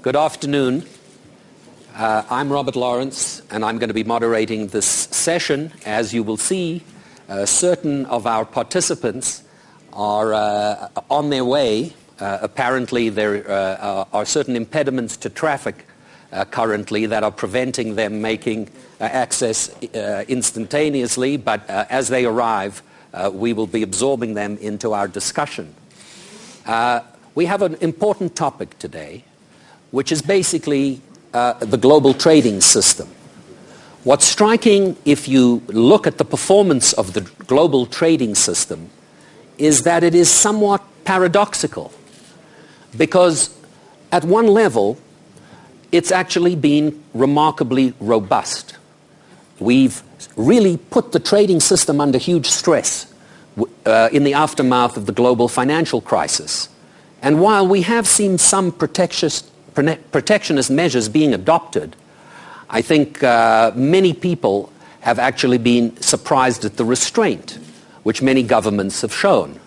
Good afternoon. Uh, I'm Robert Lawrence, and I'm going to be moderating this session. As you will see, uh, certain of our participants are uh, on their way. Uh, apparently, there uh, are certain impediments to traffic uh, currently that are preventing them making access instantaneously, but as they arrive, we will be absorbing them into our discussion. we have an important topic today, which is basically uh, the global trading system. What's striking if you look at the performance of the global trading system is that it is somewhat paradoxical because at one level it's actually been remarkably robust. We've really put the trading system under huge stress uh, in the aftermath of the global financial crisis. And while we have seen some protectionist protectionist measures being adopted, I think uh, many people have actually been surprised at the restraint which many governments have shown.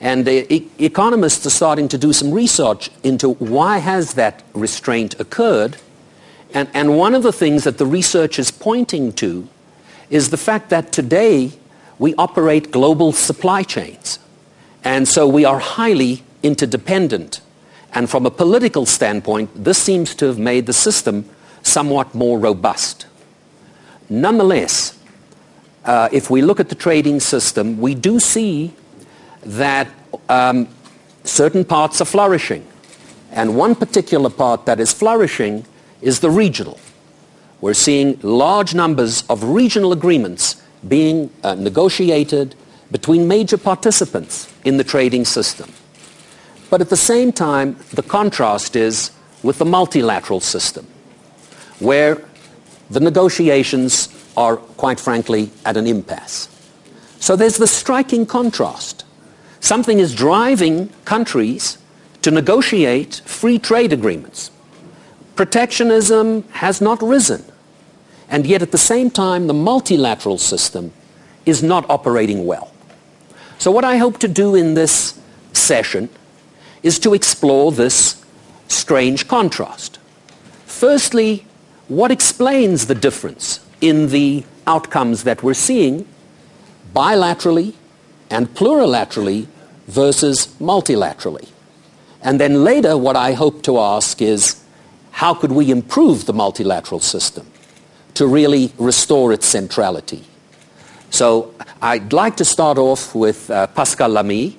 And e economists are starting to do some research into why has that restraint occurred. And, and one of the things that the research is pointing to is the fact that today we operate global supply chains. And so we are highly interdependent and from a political standpoint, this seems to have made the system somewhat more robust. Nonetheless, uh, if we look at the trading system, we do see that um, certain parts are flourishing. And one particular part that is flourishing is the regional. We're seeing large numbers of regional agreements being uh, negotiated between major participants in the trading system. But at the same time, the contrast is with the multilateral system, where the negotiations are, quite frankly, at an impasse. So there's the striking contrast. Something is driving countries to negotiate free trade agreements. Protectionism has not risen. And yet at the same time, the multilateral system is not operating well. So what I hope to do in this session is to explore this strange contrast. Firstly, what explains the difference in the outcomes that we're seeing bilaterally and plurilaterally versus multilaterally? And then later, what I hope to ask is, how could we improve the multilateral system to really restore its centrality? So I'd like to start off with uh, Pascal Lamy,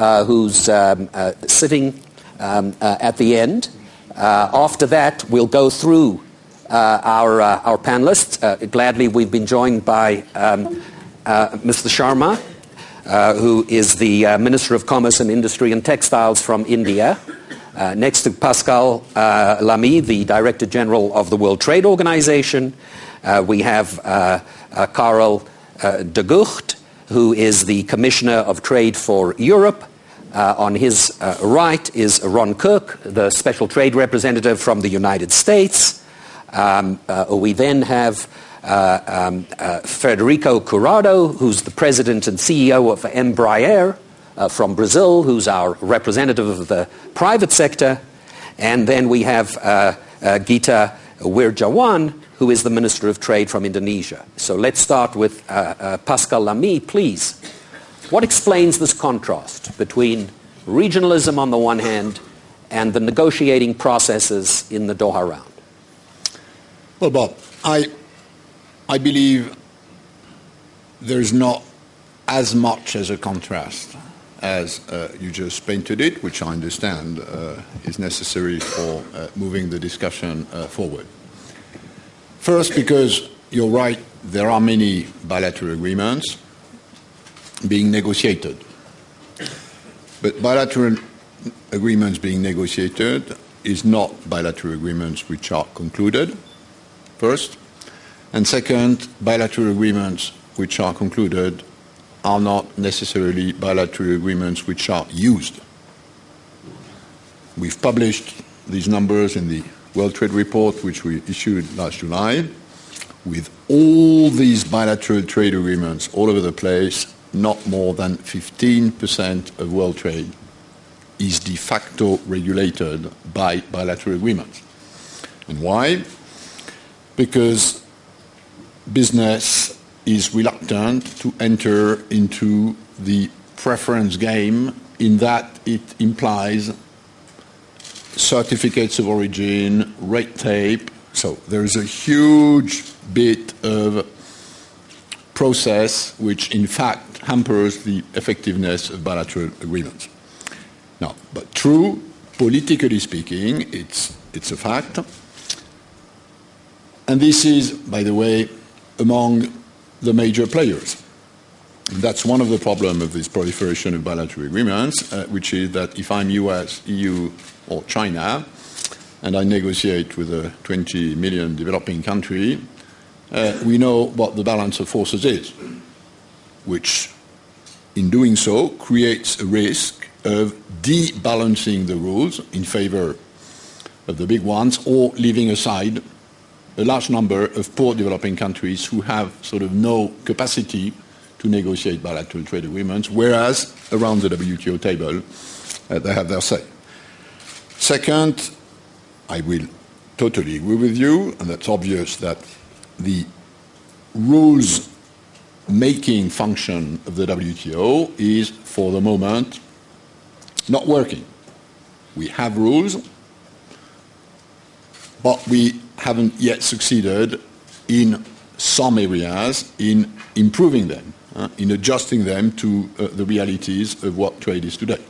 who's um, uh, sitting um, uh, at the end. after that, we'll go through our, our panelists. gladly, we've been joined by um, Mr. Sharma, uh, who is the uh, Minister of Commerce and Industry and Textiles from India. Uh, next to Pascal Lamy, the Director General of the World Trade Organization, we have Karel de Gucht, who is the Commissioner of Trade for Europe. Uh, on his uh, right is Ron Kirk, the Special Trade Representative from the United States. Um, uh, we then have uh, um, uh, Frederico Curado, who's the President and CEO of Embraer uh, from Brazil, who's our representative of the private sector. And then we have Gita Wirjawan, who is the Minister of Trade from Indonesia. So let's start with Pascal Lamy, please. What explains this contrast between regionalism on the one hand and the negotiating processes in the Doha round? Well, Bob, I, I believe there's not as much as a contrast as uh, you just painted it, which I understand uh, is necessary for uh, moving the discussion uh, forward. First, because you're right, there are many bilateral agreements being negotiated. But bilateral agreements being negotiated is not bilateral agreements which are concluded, first. And second, bilateral agreements which are concluded are not necessarily bilateral agreements which are used. We've published these numbers in the World Trade Report, which we issued last July, with all these bilateral trade agreements all over the place not more than 15% of world trade is de facto regulated by bilateral agreements. And why? Because business is reluctant to enter into the preference game in that it implies certificates of origin, red tape. So there is a huge bit of process which in fact hampers the effectiveness of bilateral agreements. Now, but true, politically speaking, it's, it's a fact. And this is, by the way, among the major players. And that's one of the problems of this proliferation of bilateral agreements, uh, which is that if I'm US, EU, or China, and I negotiate with a 20 million developing country, uh, we know what the balance of forces is, which in doing so creates a risk of debalancing the rules in favor of the big ones or leaving aside a large number of poor developing countries who have sort of no capacity to negotiate bilateral trade agreements, whereas around the WTO table uh, they have their say. Second, I will totally agree with you, and that's obvious that the rules making function of the WTO is, for the moment, not working. We have rules, but we haven't yet succeeded in some areas in improving them, uh, in adjusting them to uh, the realities of what trade is today.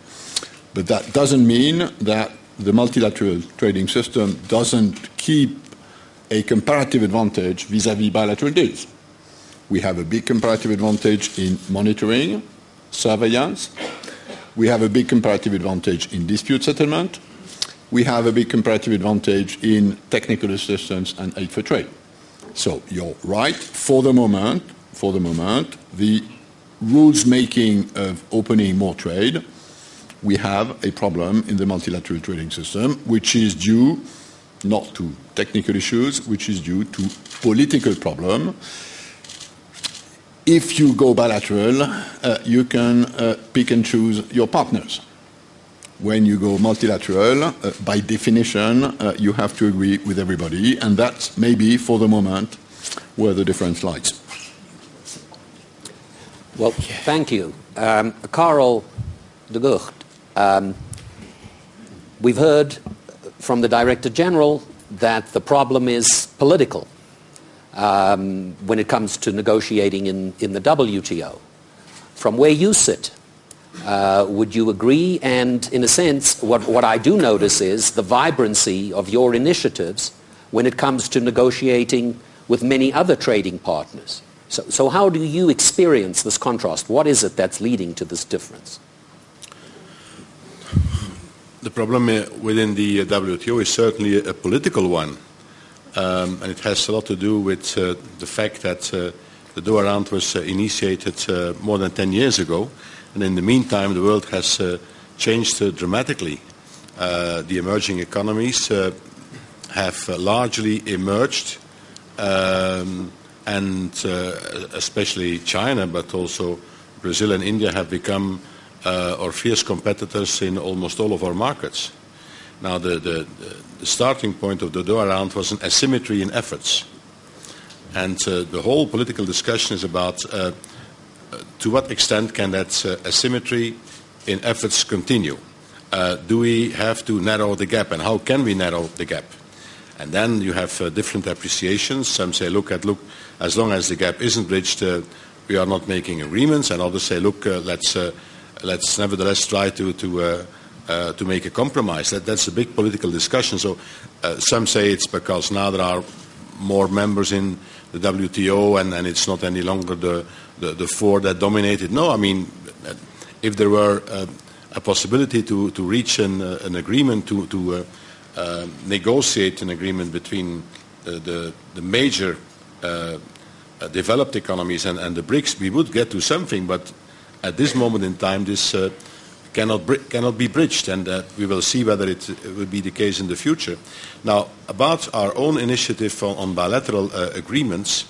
But that doesn't mean that the multilateral trading system doesn't keep a comparative advantage vis-à-vis bilateral deals. We have a big comparative advantage in monitoring, surveillance. We have a big comparative advantage in dispute settlement. We have a big comparative advantage in technical assistance and aid for trade. So you're right. For the moment, for the moment, the rules making of opening more trade we have a problem in the multilateral trading system, which is due not to technical issues, which is due to political problem. If you go bilateral, uh, you can uh, pick and choose your partners. When you go multilateral, uh, by definition, uh, you have to agree with everybody, and that's maybe, for the moment, where the difference lies. Well, thank you. Um, de Gucht, um, we've heard from the Director General that the problem is political um, when it comes to negotiating in, in the WTO. From where you sit, uh, would you agree? And in a sense, what, what I do notice is the vibrancy of your initiatives when it comes to negotiating with many other trading partners. So, so how do you experience this contrast? What is it that's leading to this difference? The problem uh, within the uh, WTO is certainly a political one. Um, and it has a lot to do with uh, the fact that uh, the Doha round was uh, initiated uh, more than 10 years ago. And in the meantime, the world has changed dramatically. the emerging economies have largely emerged, um, and especially China, but also Brazil and India have become uh, or fierce competitors in almost all of our markets. Now, the, the, the starting point of the Doha round was an asymmetry in efforts. And uh, the whole political discussion is about uh, to what extent can that uh, asymmetry in efforts continue? Uh, do we have to narrow the gap, and how can we narrow the gap? And then you have uh, different appreciations. Some say, look, at, look, as long as the gap isn't bridged, we are not making agreements. And others say, look, let's let's nevertheless try to, to, uh, uh, to make a compromise. That, that's a big political discussion. So uh, some say it's because now there are more members in the WTO and, and it's not any longer the, the, the four that dominated. No, I mean, if there were uh, a possibility to, to reach an, uh, an agreement, to, to uh, negotiate an agreement between the, the, the major developed economies and, and the BRICS, we would get to something, but at this moment in time, this uh, cannot, cannot be bridged, and uh, we will see whether it, will be the case in the future. Now, about our own initiative on, on bilateral uh, agreements,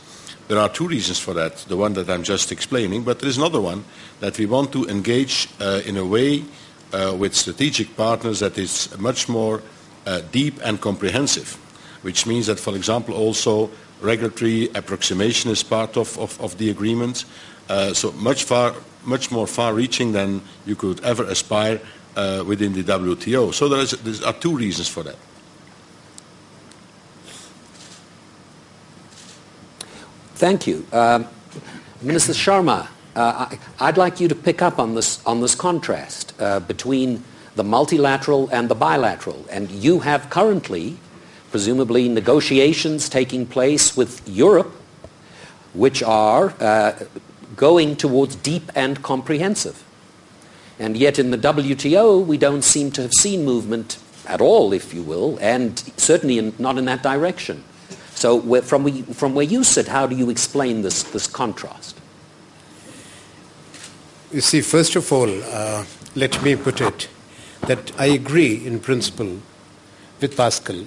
there are two reasons for that. The one that I'm just explaining, but there is another one that we want to engage uh, in a way uh, with strategic partners that is much more uh, deep and comprehensive, which means that, for example, also regulatory approximation is part of, of, of the agreement. Uh, so much, far, much more far-reaching than you could ever aspire uh, within the WTO. So there, is, there are two reasons for that. Thank you. Um, Minister Sharma, uh, I, would like you to pick up on this, on this contrast uh, between the multilateral and the bilateral. And you have currently, presumably, negotiations taking place with Europe, which are uh, going towards deep and comprehensive. And yet in the WTO, we don't seem to have seen movement at all, if you will, and certainly in, not in that direction. So from, from where you sit, how do you explain this, this contrast? You see, first of all, uh, let me put it that I agree in principle with Pascal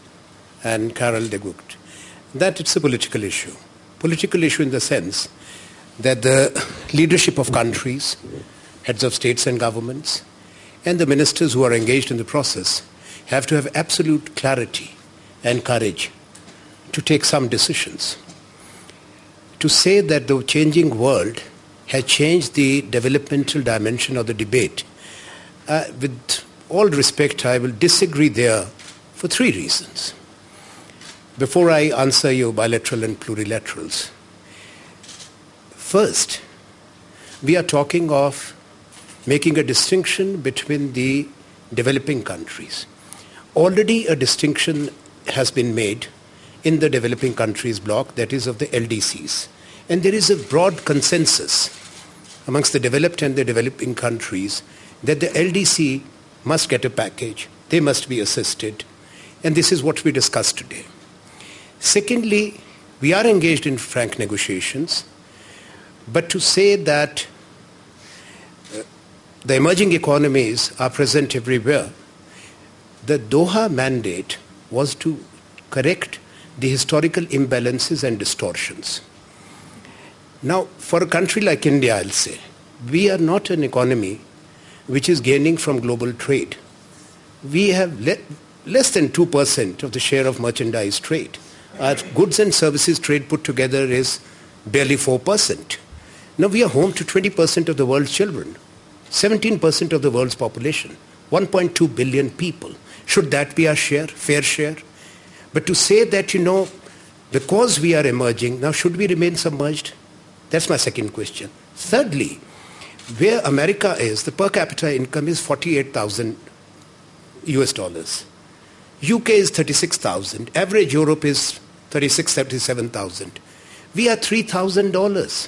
and Karel de Gucht that it's a political issue. Political issue in the sense that the leadership of countries, heads of states and governments, and the ministers who are engaged in the process have to have absolute clarity and courage to take some decisions. To say that the changing world has changed the developmental dimension of the debate. Uh, with all respect, I will disagree there for three reasons. Before I answer your bilateral and plurilaterals, first, we are talking of making a distinction between the developing countries. Already a distinction has been made in the developing countries bloc, that is of the LDCs. And there is a broad consensus amongst the developed and the developing countries that the LDC must get a package, they must be assisted, and this is what we discussed today. Secondly, we are engaged in frank negotiations, but to say that uh, the emerging economies are present everywhere, the Doha mandate was to correct the historical imbalances and distortions. Now, for a country like India, I'll say, we are not an economy which is gaining from global trade. We have le- less than 2% of the share of merchandise trade. Our goods and services trade put together is barely 4%. Now we are home to 20% of the world's children, 17% of the world's population, 1.2 billion people. Should that be our share, fair share? But to say that, you know, because we are emerging, now should we remain submerged? That's my second question. Thirdly, where America is, the per capita income is 48,000 US dollars. UK is 36,000. Average Europe is 36, 37,000. We are $3,000.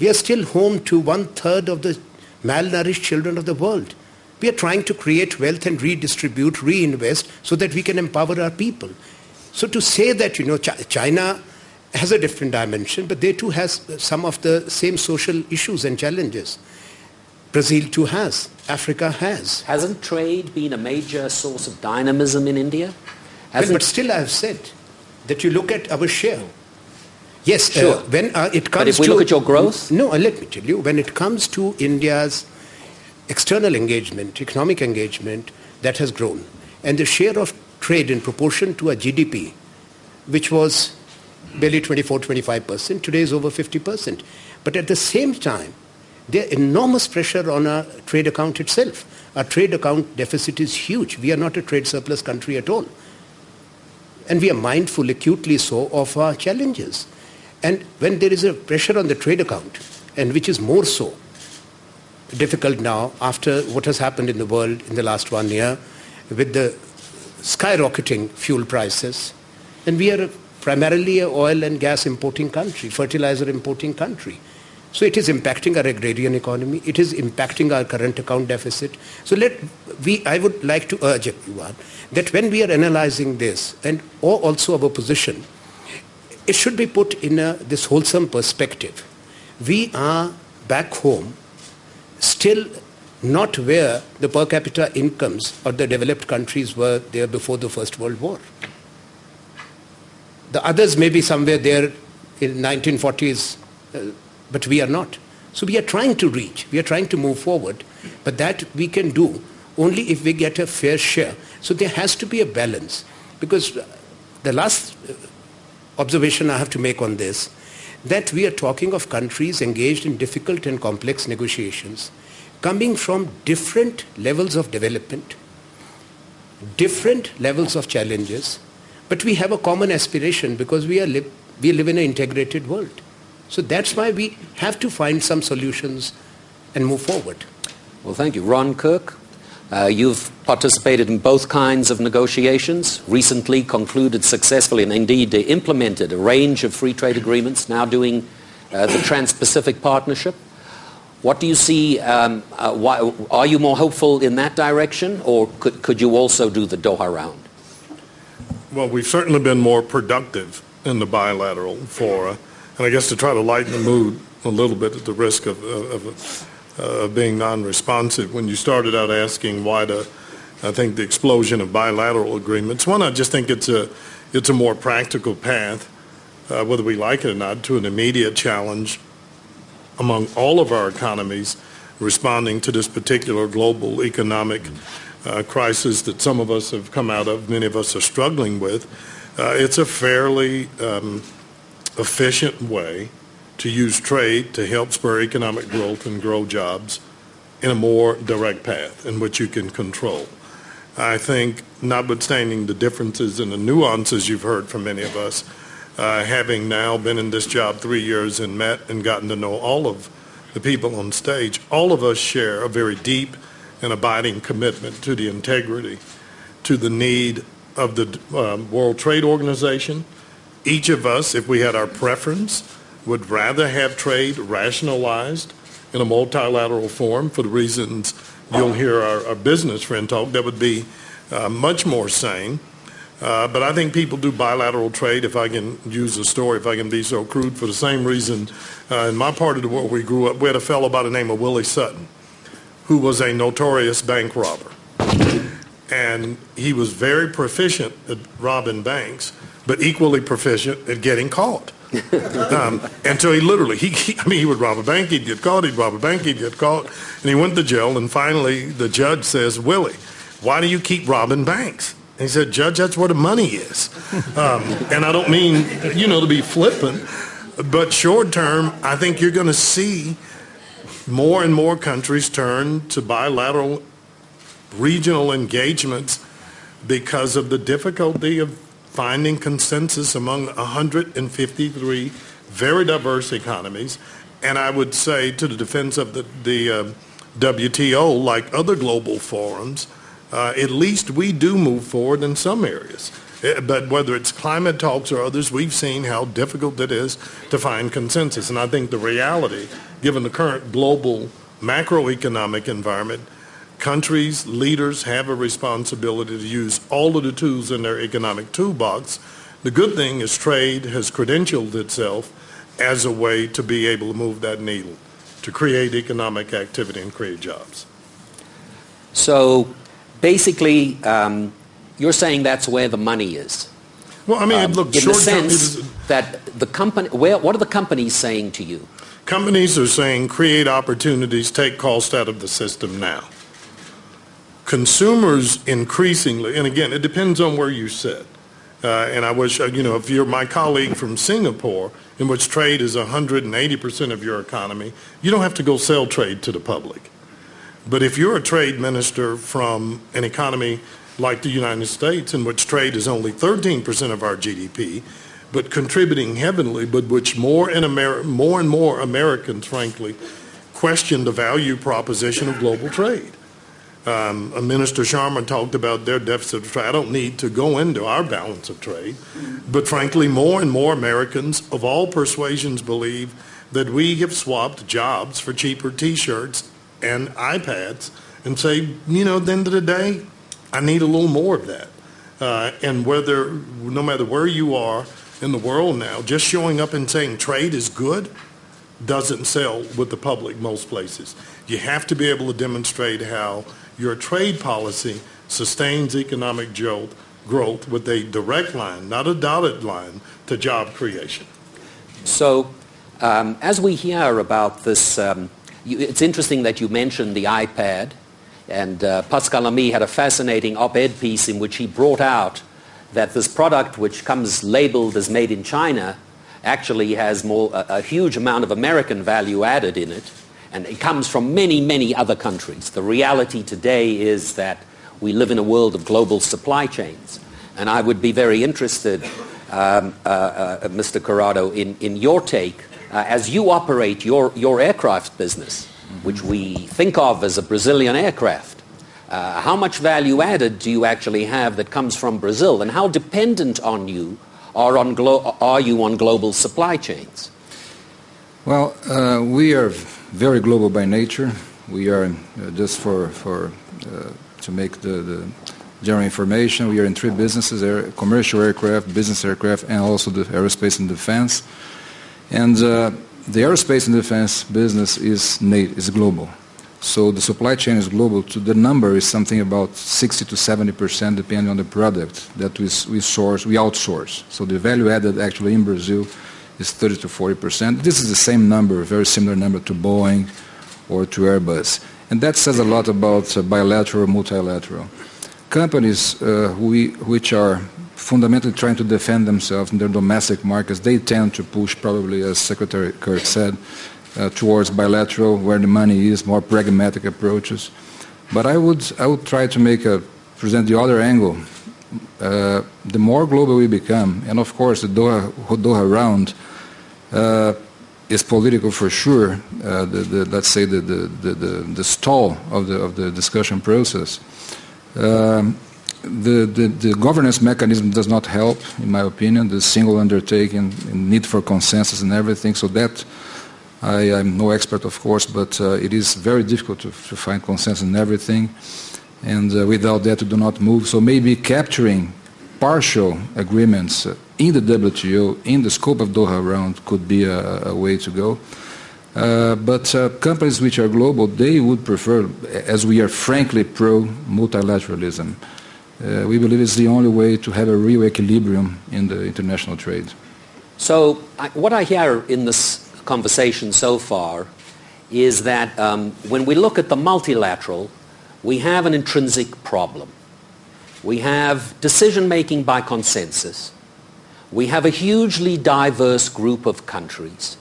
We are still home to one third of the malnourished children of the world. We are trying to create wealth and redistribute, reinvest so that we can empower our people. So to say that, you know, China has a different dimension, but they too has some of the same social issues and challenges. Brazil too has. Africa has. Hasn't trade been a major source of dynamism in India? Well, but still I have said that you look at our share. Yes, uh, sure. Uh, when uh, it comes but if we to, look at your growth? No, uh, let me tell you, when it comes to India's external engagement, economic engagement, that has grown. And the share of trade in proportion to our GDP, which was barely 24, 25%. Today is over 50%. But at the same time, there is enormous pressure on our trade account itself. Our trade account deficit is huge. We are not a trade surplus country at all. And we are mindful, acutely so, of our challenges. And when there is a pressure on the trade account, and which is more so difficult now after what has happened in the world in the last one year with the skyrocketing fuel prices, and we are primarily a oil and gas importing country, fertilizer importing country. So it is impacting our agrarian economy. It is impacting our current account deficit. So let we, I would like to urge everyone that when we are analyzing this and also our position, it should be put in a, this wholesome perspective. We are back home still not where the per capita incomes of the developed countries were there before the First World War. The others may be somewhere there in 1940s, uh, but we are not. So we are trying to reach, we are trying to move forward, but that we can do only if we get a fair share. So there has to be a balance because the last observation I have to make on this that we are talking of countries engaged in difficult and complex negotiations coming from different levels of development, different levels of challenges, but we have a common aspiration because we, are li- we live in an integrated world. So that's why we have to find some solutions and move forward. Well, thank you. Ron Kirk, uh, you've participated in both kinds of negotiations, recently concluded successfully and indeed implemented a range of free trade agreements, now doing uh, the Trans-Pacific Partnership. What do you see? Um, uh, why, are you more hopeful in that direction, or could, could you also do the Doha round? Well, we've certainly been more productive in the bilateral fora, and I guess to try to lighten the mood a little bit at the risk of, of, uh, being non-responsive, when you started out asking why the, I think the explosion of bilateral agreements. One, I just think it's a, it's a more practical path, uh, whether we like it or not, to an immediate challenge among all of our economies responding to this particular global economic uh, crisis that some of us have come out of, many of us are struggling with. Uh, it's a fairly um, efficient way to use trade to help spur economic growth and grow jobs in a more direct path in which you can control. I think, notwithstanding the differences and the nuances you've heard from many of us, uh, having now been in this job three years and met and gotten to know all of the people on stage, all of us share a very deep and abiding commitment to the integrity, to the need of the um, World Trade Organization. Each of us, if we had our preference, would rather have trade rationalized in a multilateral form for the reasons you'll hear our, our business friend talk. That would be uh, much more sane. Uh, but I think people do bilateral trade, if I can use a story, if I can be so crude, for the same reason. Uh, in my part of the world we grew up, we had a fellow by the name of Willie Sutton, who was a notorious bank robber. And he was very proficient at robbing banks, but equally proficient at getting caught. Um, and so he literally, he, he, I mean, he would rob a bank, he'd get caught, he'd rob a bank, he'd get caught, and he went to jail. And finally, the judge says, Willie, why do you keep robbing banks? he said, Judge, that's where the money is. Um, and I don't mean, you know, to be flippant, but short term, I think you're going to see more and more countries turn to bilateral regional engagements because of the difficulty of finding consensus among 153 very diverse economies. And I would say to the defense of the, the uh, WTO, like other global forums, uh, at least we do move forward in some areas. Uh, but whether it's climate talks or others, we've seen how difficult it is to find consensus. And I think the reality, given the current global macroeconomic environment, countries, leaders have a responsibility to use all of the tools in their economic toolbox. The good thing is trade has credentialed itself as a way to be able to move that needle, to create economic activity and create jobs. So basically, um, you're saying that's where the money is. Well, I mean, um, look, in the sense that the company, where, what are the companies saying to you? Companies are saying create opportunities, take cost out of the system now. Consumers increasingly, and again, it depends on where you sit. Uh, and I wish, uh, you know, if you're my colleague from Singapore, in which trade is 180% of your economy, you don't have to go sell trade to the public. But if you're a trade minister from an economy like the United States, in which trade is only 13% of our GDP, but contributing heavily, but which more and, more and more Americans, frankly, question the value proposition of global trade. Um, Minister Sharma talked about their deficit of trade. I don't need to go into our balance of trade, but frankly, more and more Americans of all persuasions believe that we have swapped jobs for cheaper T-shirts and iPads and say, you know, at the end of the day, I need a little more of that. Uh, and whether, no matter where you are in the world now, just showing up and saying trade is good doesn't sell with the public most places. You have to be able to demonstrate how your trade policy sustains economic jolt, growth with a direct line, not a dotted line, to job creation. So um, as we hear about this um, you, it's interesting that you mentioned the iPad. And uh, Pascal Lamy had a fascinating op-ed piece in which he brought out that this product, which comes labeled as made in China, actually has more, a, a huge amount of American value added in it. And it comes from many, many other countries. The reality today is that we live in a world of global supply chains. And I would be very interested, um, uh, uh, Mr. Curado, in, in your take uh, as you operate your, your aircraft business, which we think of as a Brazilian aircraft. Uh, how much value added do you actually have that comes from Brazil, and how dependent on you are, on are you on global supply chains? Well, uh, we are very global by nature. We are uh, just for for uh, to make the, the, general information. We are in three businesses: air, commercial aircraft, business aircraft, and also the aerospace and defense. And uh, the aerospace and defense business is is global. So the supply chain is global. To the number is something about 60 to 70 percent, depending on the product that we, we source, we outsource. So the value added actually in Brazil is 30 to 40 percent. This is the same number, very similar number to Boeing or to Airbus. And that says a lot about uh, bilateral, multilateral. Companies uh, we, which are fundamentally trying to defend themselves in their domestic markets, they tend to push, probably, as Secretary Kirk said, uh, towards bilateral, where the money is, more pragmatic approaches. But I would, I would try to make a, present the other angle. Uh, the more global we become, and of course the Doha, Doha round uh, is political for sure. Uh, the, the, let's say the, the, the, stall of the, of the discussion process. Um, the, the, the, governance mechanism does not help, in my opinion. The single undertaking, need for consensus and everything. So that I am no expert, of course, but uh, it is very difficult to, to, find consensus in everything. And uh, without that, you do not move. So maybe capturing partial agreements uh, in the WTO, in the scope of Doha round, could be a, a way to go. Uh, but uh, companies which are global, they would prefer, as we are frankly pro multilateralism, uh, we believe it's the only way to have a real equilibrium in the international trade. So, I, what I hear in this conversation so far is that um, when we look at the multilateral, we have an intrinsic problem. We have decision making by consensus. We have a hugely diverse group of countries.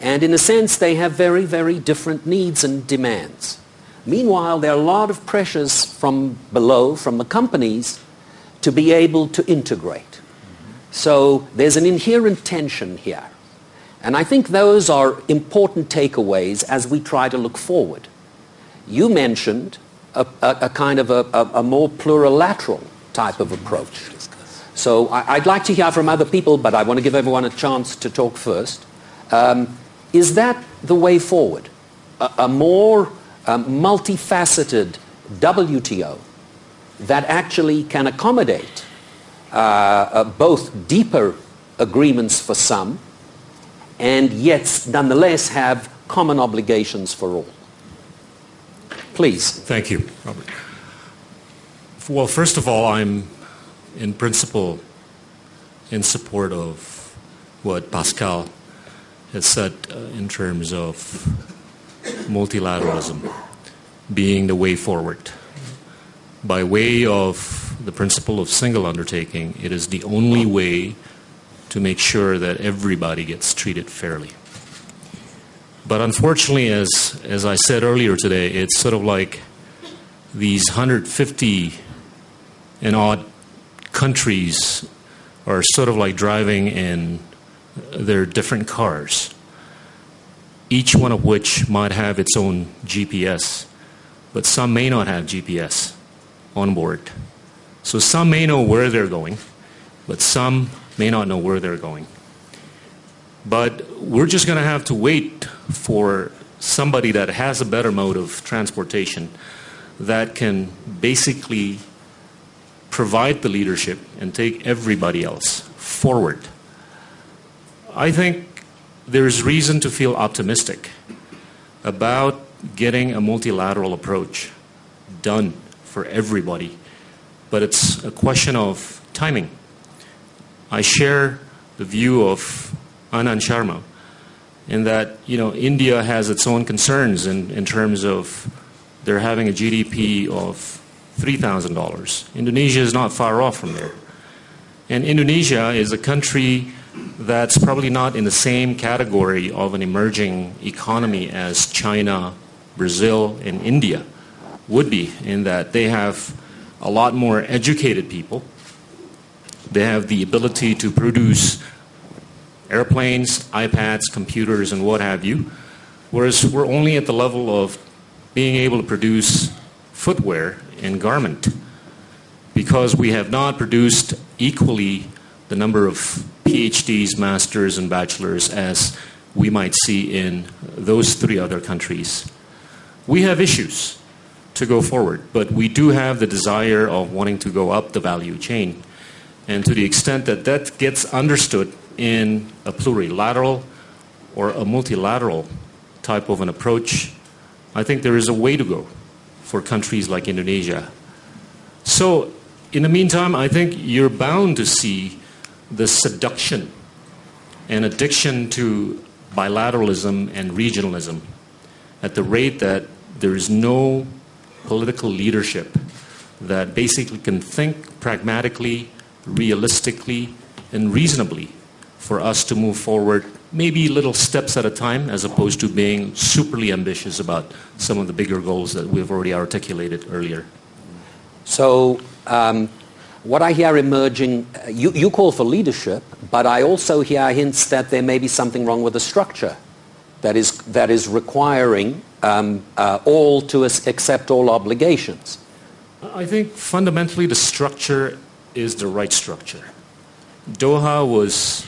And in a sense, they have very, very different needs and demands. Meanwhile, there are a lot of pressures from below, from the companies, to be able to integrate. So there's an inherent tension here. And I think those are important takeaways as we try to look forward. You mentioned a, a, a kind of a, a, more plurilateral type of approach. So I, would like to hear from other people, but I want to give everyone a chance to talk first. Um, is that the way forward? A, more um, multifaceted WTO that actually can accommodate uh, uh, both deeper agreements for some and yet nonetheless have common obligations for all. Please. Thank you, Robert. Well, first of all, I'm in principle in support of what Pascal has said uh, in terms of multilateralism being the way forward. By way of the principle of single undertaking, it is the only way to make sure that everybody gets treated fairly. But unfortunately, as, as I said earlier today, it's sort of like these 150 and odd countries are sort of like driving in their different cars, each one of which might have its own GPS, but some may not have GPS on board. So some may know where they're going, but some may not know where they're going. But we're just going to have to wait for somebody that has a better mode of transportation that can basically provide the leadership and take everybody else forward. I think there's reason to feel optimistic about getting a multilateral approach done for everybody, but it's a question of timing. I share the view of Anand Sharma in that you know India has its own concerns in, in terms of they're having a GDP of $3,000. Indonesia is not far off from there. And Indonesia is a country that's probably not in the same category of an emerging economy as China, Brazil, and India would be, in that they have a lot more educated people. They have the ability to produce airplanes, iPads, computers, and what have you, whereas we're only at the level of being able to produce footwear and garment because we have not produced equally the number of PhDs, masters, and bachelors as we might see in those three other countries. We have issues to go forward, but we do have the desire of wanting to go up the value chain. And to the extent that that gets understood in a plurilateral or a multilateral type of an approach, I think there is a way to go for countries like Indonesia. So, in the meantime, I think you're bound to see the seduction and addiction to bilateralism and regionalism at the rate that there is no political leadership that basically can think pragmatically, realistically, and reasonably for us to move forward, maybe little steps at a time, as opposed to being superly ambitious about some of the bigger goals that we've already articulated earlier. So, um, what I hear emerging, uh, you, you call for leadership, but I also hear hints that there may be something wrong with the structure that is, that is requiring um, uh, all to accept all obligations. I think fundamentally the structure is the right structure. Doha was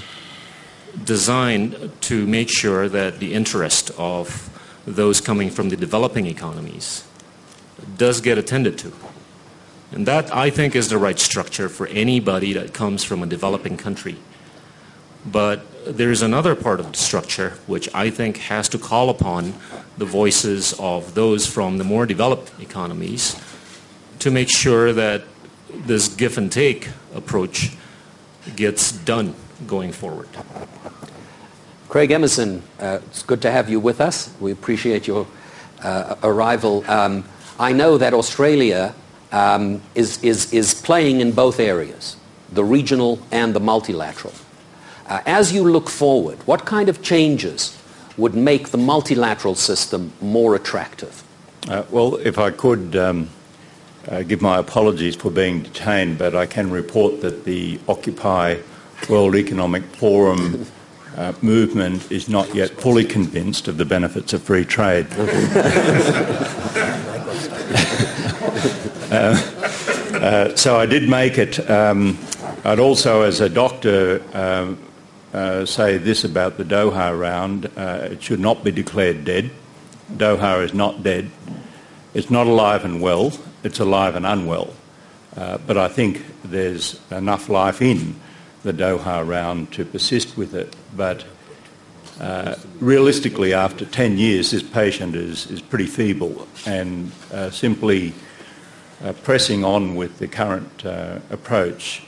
designed to make sure that the interest of those coming from the developing economies does get attended to. And that, I think, is the right structure for anybody that comes from a developing country. But there's another part of the structure which I think has to call upon the voices of those from the more developed economies to make sure that this give and take approach gets done going forward. Craig Emerson, uh, it's good to have you with us. We appreciate your uh, arrival. Um, I know that Australia um, is, is, is playing in both areas, the regional and the multilateral. Uh, as you look forward, what kind of changes would make the multilateral system more attractive? Uh, well, if I could um, uh, give my apologies for being detained, but I can report that the Occupy World Economic Forum uh, movement is not yet fully convinced of the benefits of free trade. uh, uh, so I did make it. Um, I'd also, as a doctor, um, uh, say this about the Doha round. Uh, it should not be declared dead. Doha is not dead. It's not alive and well. It's alive and unwell. Uh, but I think there's enough life in the Doha round to persist with it. But uh, realistically, after 10 years, this patient is, is pretty feeble and uh, simply uh, pressing on with the current uh, approach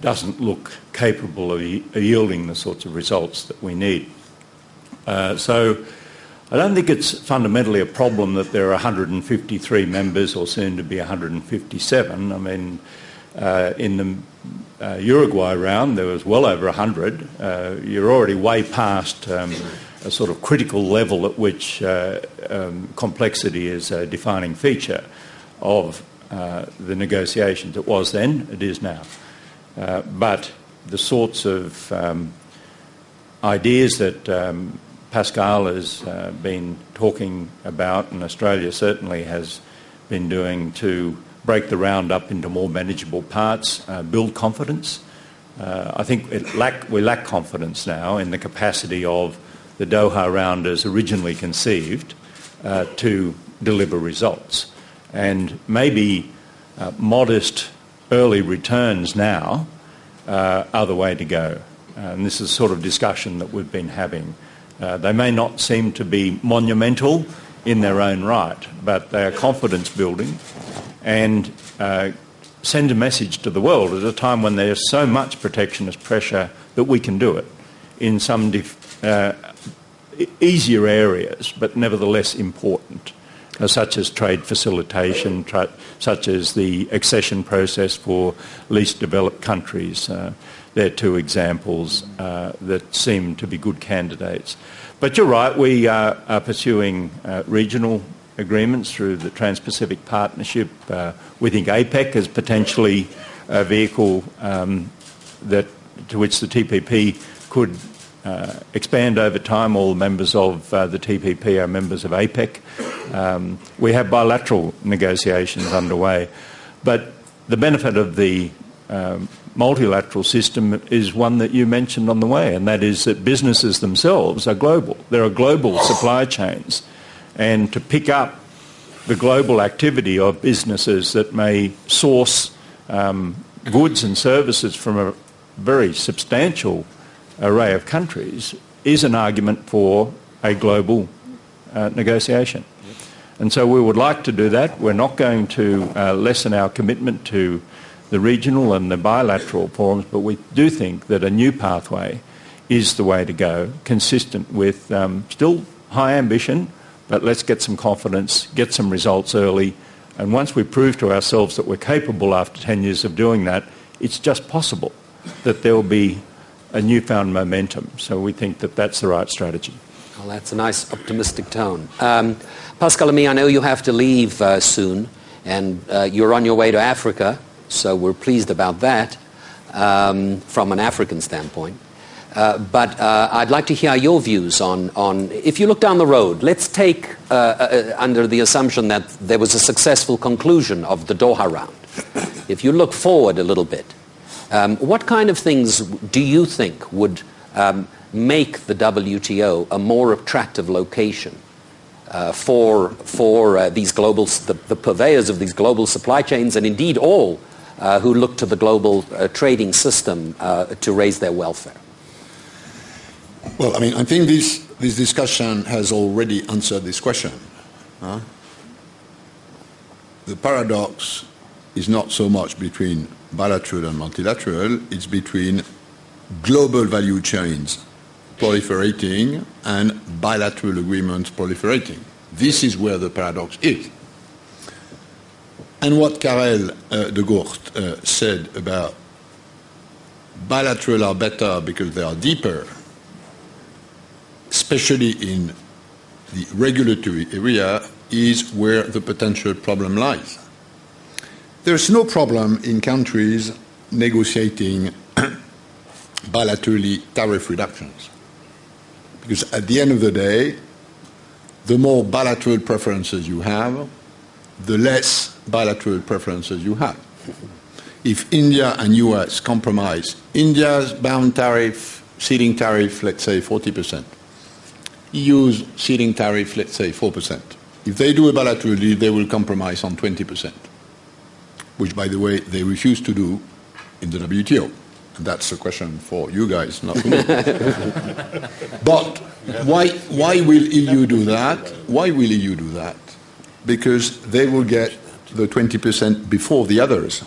doesn't look capable of yielding the sorts of results that we need. Uh, so I don't think it's fundamentally a problem that there are 153 members or soon to be 157. I mean, uh, in the uh, Uruguay round, there was well over 100. Uh, you're already way past um, a sort of critical level at which uh, um, complexity is a defining feature of uh, the negotiations. It was then, it is now. Uh, but the sorts of um, ideas that um, Pascal has uh, been talking about, and Australia certainly has been doing to break the round up into more manageable parts, uh, build confidence. Uh, I think lack, we lack confidence now in the capacity of the Doha round as originally conceived uh, to deliver results. And maybe uh, modest early returns now uh, are the way to go. And this is sort of discussion that we've been having. Uh, they may not seem to be monumental in their own right, but they are confidence building and uh, send a message to the world at a time when there's so much protectionist pressure that we can do it in some uh, easier areas, but nevertheless important. uh, such as trade facilitation, tra- such as the accession process for least developed countries. Uh, they're two examples uh, that seem to be good candidates. But you're right, we are pursuing uh, regional agreements through the Trans-Pacific Partnership. Uh, we think APEC is potentially a vehicle um, that, to which the TPP could uh, expand over time. All members of uh, the TPP are members of APEC. Um, we have bilateral negotiations underway. But the benefit of the um, multilateral system is one that you mentioned on the way, and that is that businesses themselves are global. There are global supply chains. And to pick up the global activity of businesses that may source um, goods and services from a very substantial array of countries is an argument for a global uh, negotiation. And so we would like to do that. We're not going to uh, lessen our commitment to the regional and the bilateral forums, but we do think that a new pathway is the way to go, consistent with um, still high ambition, but let's get some confidence, get some results early, and once we prove to ourselves that we're capable after 10 years of doing that, it's just possible that there will be a newfound momentum. So we think that that's the right strategy. Well, that's a nice optimistic tone. Um, Pascal Lamy, I know you have to leave uh, soon, and uh, you're on your way to Africa. So we're pleased about that um, from an African standpoint. Uh, but uh, I'd like to hear your views on, on if you look down the road, let's take uh, uh under the assumption that there was a successful conclusion of the Doha round. If you look forward a little bit, um, what kind of things do you think would um, make the WTO a more attractive location uh, for, for these global, the, the, purveyors of these global supply chains and indeed all who look to the global trading system to raise their welfare? Well, I mean, I think this, this discussion has already answered this question. Huh? The paradox is not so much between bilateral and multilateral, it's between global value chains proliferating and bilateral agreements proliferating. This is where the paradox is. And what Karel uh, de Gucht uh, said about bilateral are better because they are deeper, especially in the regulatory area, is where the potential problem lies. There's no problem in countries negotiating bilaterally tariff reductions. Because at the end of the day, the more bilateral preferences you have, the less bilateral preferences you have. If India and US compromise, India's bound tariff, ceiling tariff, let's say 40%. EU's ceiling tariff, let's say 4%. If they do a bilateral deal, they will compromise on 20%, which, by the way, they refuse to do in the WTO. And that's a question for you guys, not me. but why, why will EU do that? Why will EU do that? Because they will get the 20% before the others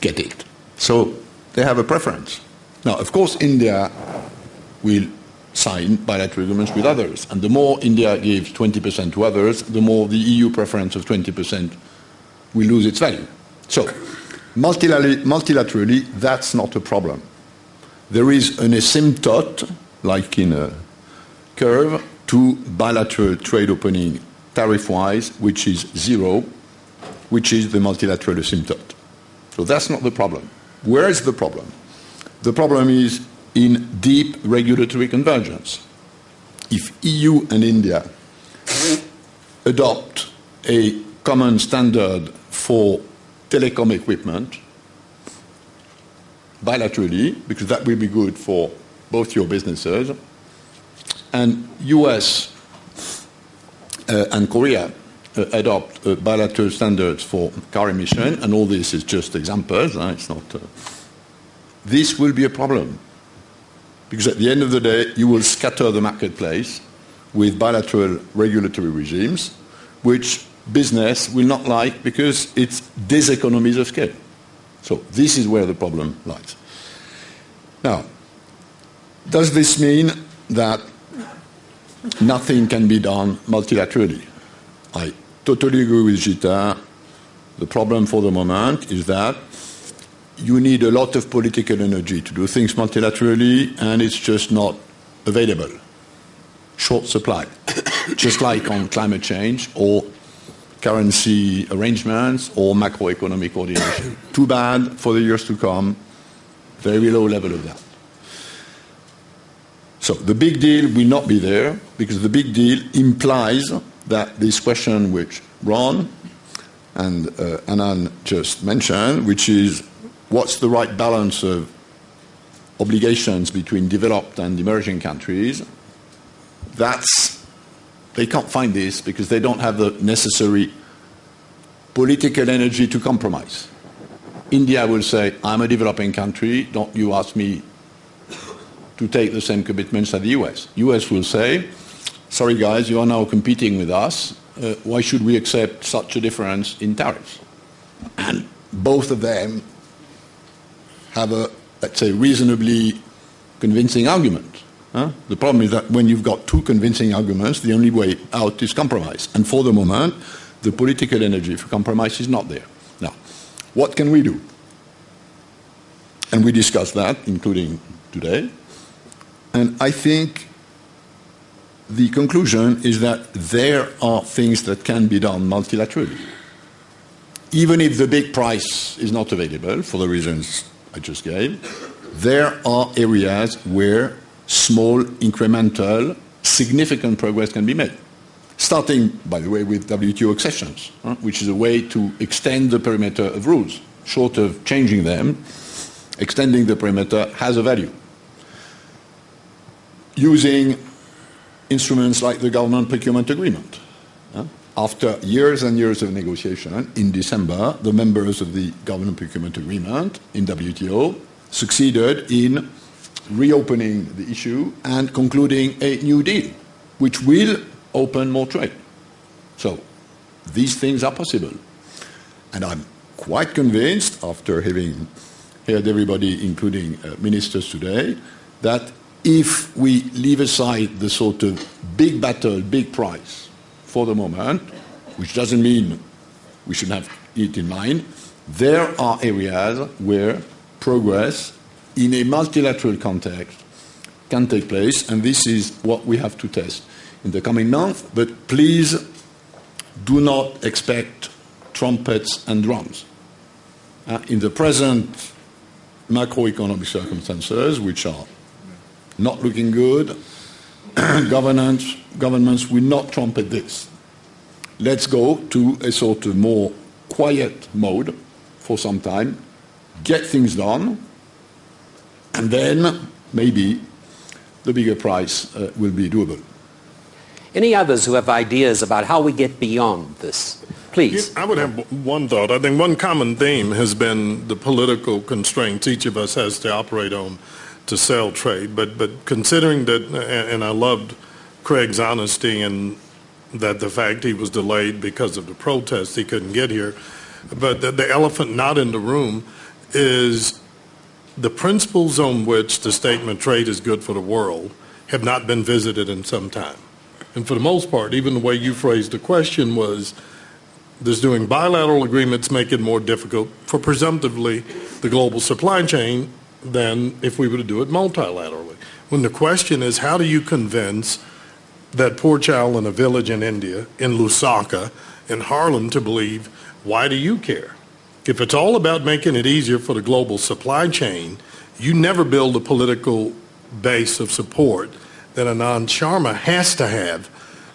get it. So they have a preference. Now, of course, India will sign bilateral agreements with others. And the more India gives 20% to others, the more the EU preference of 20% will lose its value. So, multilaterally, that's not a problem. There is an asymptote, like in a curve, to bilateral trade opening tariff wise, which is zero which is the multilateral asymptote. So that's not the problem. Where is the problem? The problem is in deep regulatory convergence. If EU and India adopt a common standard for telecom equipment bilaterally, because that will be good for both your businesses, and US uh, and Korea uh, adopt uh, bilateral standards for car emission, and all this is just examples. It's not. Uh, this will be a problem because at the end of the day, you will scatter the marketplace with bilateral regulatory regimes, which business will not like because it's diseconomies of scale. So this is where the problem lies. Now, does this mean that nothing can be done multilaterally? I totally agree with Gita. The problem for the moment is that you need a lot of political energy to do things multilaterally, and it's just not available. Short supply, just like on climate change or currency arrangements or macroeconomic coordination. Too bad for the years to come, very low level of that. So the big deal will not be there because the big deal implies that this question which Ron and uh, Anand just mentioned, which is what's the right balance of obligations between developed and emerging countries, that's, they can't find this because they don't have the necessary political energy to compromise. India will say, I'm a developing country, don't you ask me to take the same commitments as the US. US will say, sorry guys, you are now competing with us, uh, why should we accept such a difference in tariffs? And both of them have a, let's say, reasonably convincing argument. Huh? The problem is that when you've got two convincing arguments, the only way out is compromise. And for the moment, the political energy for compromise is not there. Now, what can we do? And we discussed that, including today. And I think the conclusion is that there are things that can be done multilaterally. Even if the big price is not available, for the reasons I just gave, there are areas where small, incremental, significant progress can be made. Starting, by the way, with WTO accessions, which is a way to extend the perimeter of rules. Short of changing them, extending the perimeter has a value. Using instruments like the government procurement agreement. After years and years of negotiation, in December, the members of the government procurement agreement in WTO succeeded in reopening the issue and concluding a new deal, which will open more trade. So these things are possible. And I'm quite convinced, after having heard everybody, including uh, ministers today, that if we leave aside the sort of big battle, big price for the moment, which doesn't mean we should have it in mind, there are areas where progress in a multilateral context can take place, and this is what we have to test in the coming month. But please do not expect trumpets and drums. Uh, in the present macroeconomic circumstances, which are not looking good. governments, governments will not trumpet this. Let's go to a sort of more quiet mode for some time, get things done, and then maybe the bigger price uh, will be doable. Any others who have ideas about how we get beyond this? Please. I would have one thought. I think one common theme has been the political constraints each of us has to operate on to sell trade. But but considering that, and I loved Craig's honesty and that the fact he was delayed because of the protests, he couldn't get here. But the, the elephant not in the room is the principles on which the statement trade is good for the world have not been visited in some time. And for the most part, even the way you phrased the question was, does doing bilateral agreements make it more difficult for presumptively the global supply chain than if we were to do it multilaterally. When the question is, how do you convince that poor child in a village in India, in Lusaka, in Harlem to believe, why do you care? If it's all about making it easier for the global supply chain, you never build a political base of support that Anand Sharma has to have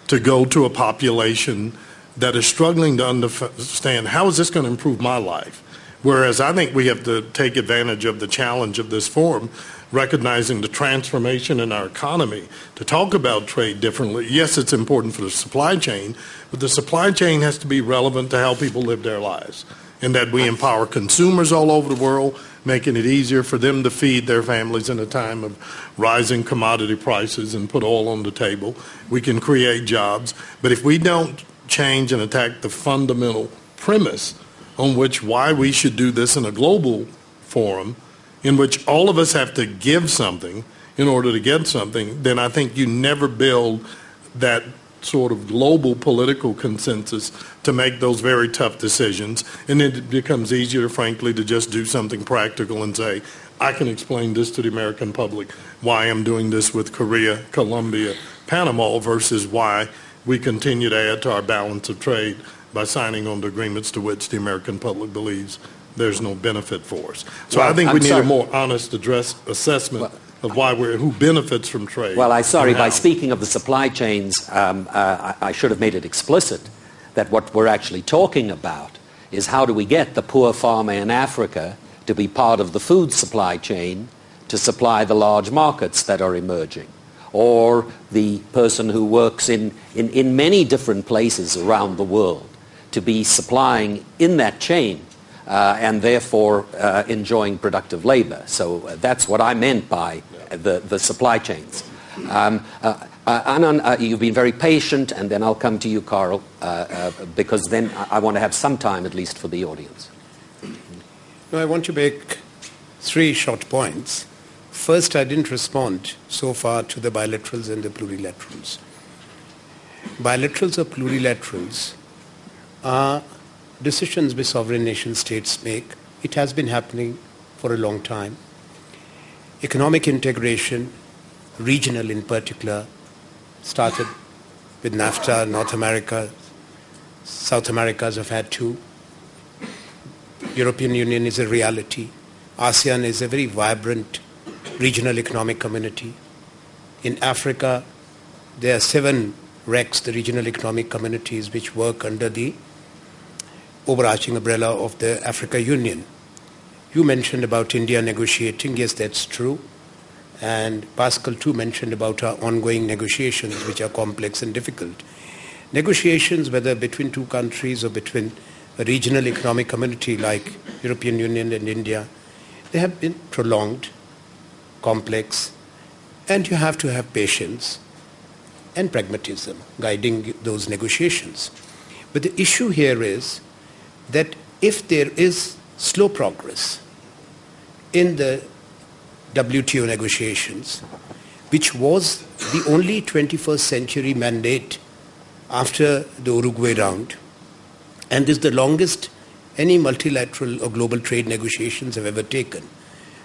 to go to a population that is struggling to understand how is this going to improve my life? Whereas I think we have to take advantage of the challenge of this forum, recognizing the transformation in our economy to talk about trade differently. Yes, it's important for the supply chain, but the supply chain has to be relevant to how people live their lives. And that we empower consumers all over the world, making it easier for them to feed their families in a time of rising commodity prices and put oil on the table. We can create jobs. But if we don't change and attack the fundamental premise on which why we should do this in a global forum in which all of us have to give something in order to get something, then I think you never build that sort of global political consensus to make those very tough decisions. And then it becomes easier, frankly, to just do something practical and say, I can explain this to the American public, why I'm doing this with Korea, Colombia, Panama, versus why we continue to add to our balance of trade by signing on to agreements to which the American public believes there's no benefit for us. So Well, I think I'm we need sorry. a more honest address assessment of why we're, who benefits from trade. Well, I'm sorry, by speaking of the supply chains, um, uh, I I should have made it explicit that what we're actually talking about is how do we get the poor farmer in Africa to be part of the food supply chain to supply the large markets that are emerging? Or the person who works in, in, in many different places around the world to be supplying in that chain uh, and therefore uh, enjoying productive labor. So uh, that's what I meant by the, the supply chains. Um, uh, uh, Anand, uh, you've been very patient, and then I'll come to you, Carl, because then I, I want to have some time at least for the audience. No, I want to make three short points. First, I didn't respond so far to the bilaterals and the plurilaterals. Bilaterals or plurilaterals are decisions which sovereign nation states make. It has been happening for a long time. Economic integration, regional in particular, started with NAFTA, North America, South Americas have had two. European Union is a reality. ASEAN is a very vibrant regional economic community. In Africa, there are seven RECs, the regional economic communities, which work under the overarching umbrella of the Africa Union. You mentioned about India negotiating. Yes, that's true. And Pascal too mentioned about our ongoing negotiations, which are complex and difficult. Negotiations, whether between two countries or between a regional economic community like European Union and India, they have been prolonged, complex, and you have to have patience and pragmatism guiding those negotiations. But the issue here is that if there is slow progress in the WTO negotiations, which was the only 21st century mandate after the Uruguay round, and is the longest any multilateral or global trade negotiations have ever taken.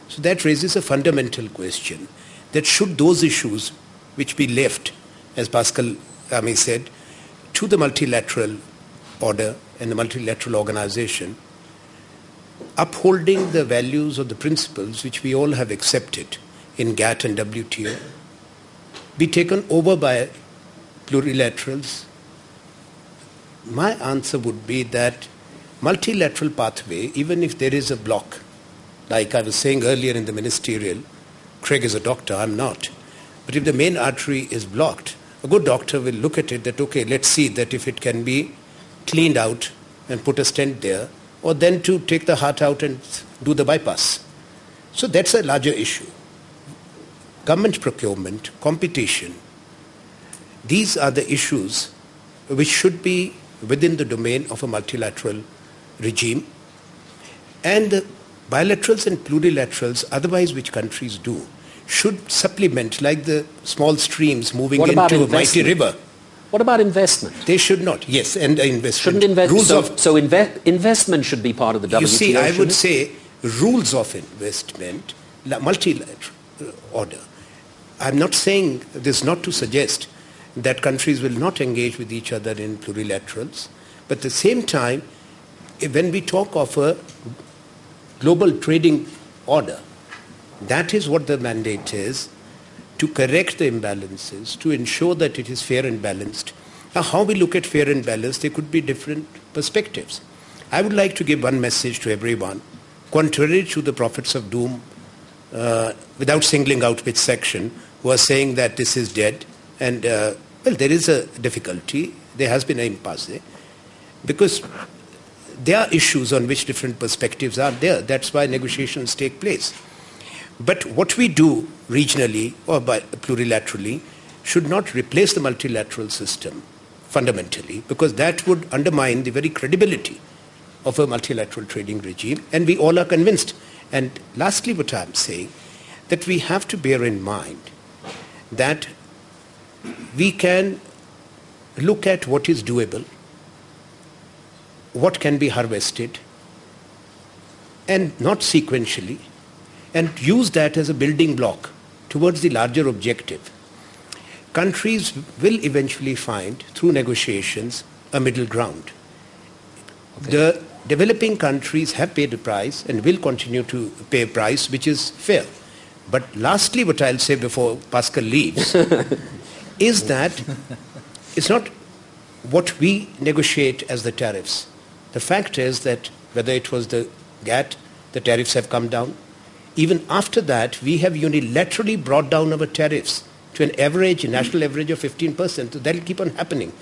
So that raises a fundamental question that should those issues which be left, as Pascal uh, Lamy said, to the multilateral order and the multilateral organization, upholding the values or the principles which we all have accepted in GATT and WTO, be taken over by plurilaterals? My answer would be that multilateral pathway, even if there is a block, like I was saying earlier in the ministerial, Craig is a doctor, I'm not. But if the main artery is blocked, a good doctor will look at it that, okay, let's see that if it can be cleaned out and put a stent there, or then to take the heart out and do the bypass. So that's a larger issue. Government procurement, competition, these are the issues which should be within the domain of a multilateral regime. And the bilaterals and plurilaterals, otherwise which countries do, should supplement like the small streams moving into a mighty river. What about investment? They should not. Yes, and investment. Shouldn't invest, rules so, of so inve- investment should be part of the WTO. you see, I would it? say rules of investment, multilateral uh, order. I'm not saying this not to suggest that countries will not engage with each other in plurilaterals, but at the same time, when we talk of a global trading order, that is what the mandate is to correct the imbalances, to ensure that it is fair and balanced. Now, how we look at fair and balanced, there could be different perspectives. I would like to give one message to everyone, contrary to the prophets of doom, uh, without singling out which section, who are saying that this is dead. And, uh, well, there is a difficulty. There has been an impasse. Because there are issues on which different perspectives are there. That's why negotiations take place. But what we do regionally or by plurilaterally should not replace the multilateral system fundamentally because that would undermine the very credibility of a multilateral trading regime and we all are convinced. And lastly, what I'm saying, that we have to bear in mind that we can look at what is doable, what can be harvested, and not sequentially, and use that as a building block towards the larger objective. Countries will eventually find, through negotiations, a middle ground. Okay. The developing countries have paid a price and will continue to pay a price which is fair. But lastly, what I'll say before Pascal leaves is that it's not what we negotiate as the tariffs. The fact is that whether it was the GATT, the tariffs have come down. Even after that, we have unilaterally brought down our tariffs to an average, national average of 15%. So that'll keep on happening.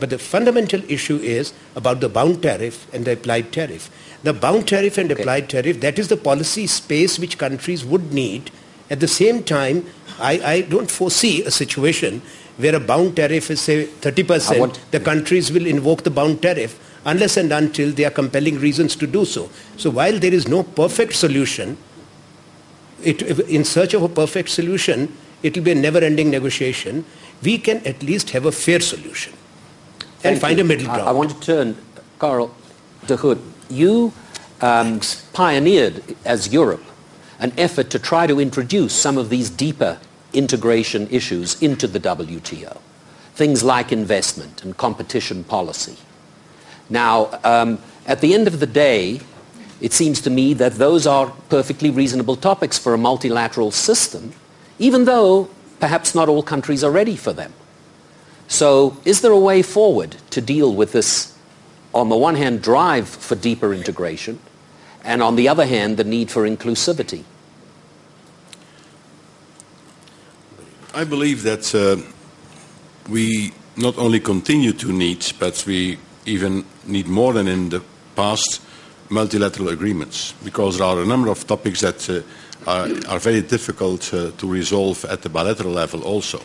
But the fundamental issue is about the bound tariff and the applied tariff. The bound tariff and okay. applied tariff, that is the policy space which countries would need. At the same time, I, I don't foresee a situation where a bound tariff is, say, 30%. Want, the countries will invoke the bound tariff unless and until there are compelling reasons to do so. So while there is no perfect solution, it, in search of a perfect solution, it will be a never-ending negotiation. We can at least have a fair solution and find you. a middle ground. I, I, want to turn, Carl, de Gucht, you um, pioneered as Europe an effort to try to introduce some of these deeper integration issues into the WTO. Things like investment and competition policy. Now, um, at the end of the day, it seems to me that those are perfectly reasonable topics for a multilateral system, even though perhaps not all countries are ready for them. So is there a way forward to deal with this, on the one hand, drive for deeper integration, and on the other hand, the need for inclusivity? I believe that uh, we not only continue to need, but we even need more than in the past multilateral agreements because there are a number of topics that uh, are, are, very difficult uh, to resolve at the bilateral level also.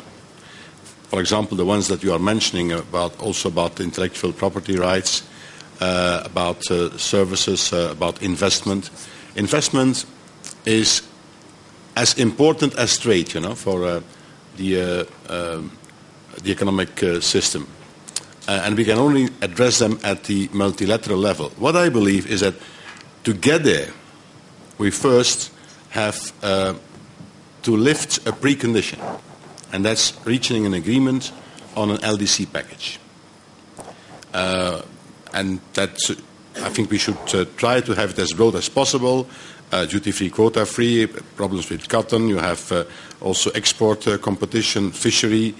For example, the ones that you are mentioning about also about intellectual property rights, uh, about uh, services, uh, about investment. Investment is as important as trade, you know, for uh, the, um, the economic system uh, and we can only address them at the multilateral level. What I believe is that to get there, we first have uh, to lift a precondition, and that's reaching an agreement on an LDC package. Uh, and that I think we should uh, try to have it as broad as possible. Uh, duty-free, quota-free, problems with cotton. You have uh, also export competition, fishery